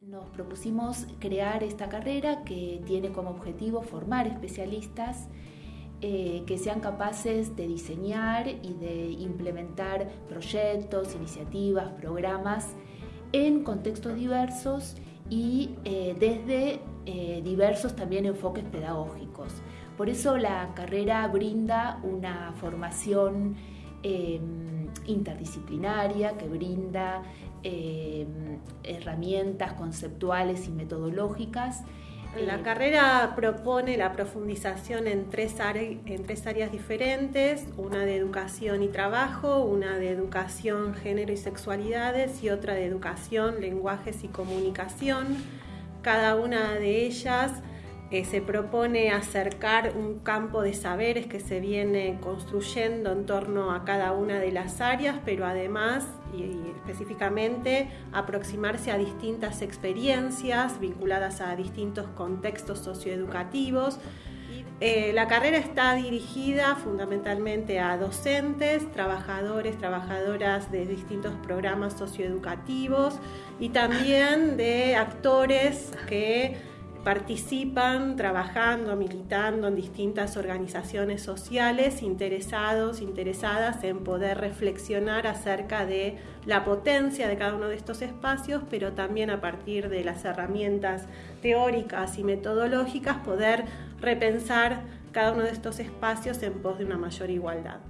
Nos propusimos crear esta carrera que tiene como objetivo formar especialistas eh, que sean capaces de diseñar y de implementar proyectos, iniciativas, programas en contextos diversos y eh, desde eh, diversos también enfoques pedagógicos. Por eso la carrera brinda una formación em, interdisciplinaria que brinda em, herramientas conceptuales y metodológicas la eh, carrera propone la profundización en tres, en tres áreas diferentes, una de educación y trabajo, una de educación, género y sexualidades y otra de educación, lenguajes y comunicación. Cada una de ellas eh, se propone acercar un campo de saberes que se viene construyendo en torno a cada una de las áreas, pero además y, específicamente aproximarse a distintas experiencias vinculadas a distintos contextos socioeducativos. Eh, la carrera está dirigida fundamentalmente a docentes, trabajadores, trabajadoras de distintos programas socioeducativos y también de actores que participan trabajando, militando en distintas organizaciones sociales, interesados, interesadas en poder reflexionar acerca de la potencia de cada uno de estos espacios, pero también a partir de las herramientas teóricas y metodológicas poder repensar cada uno de estos espacios en pos de una mayor igualdad.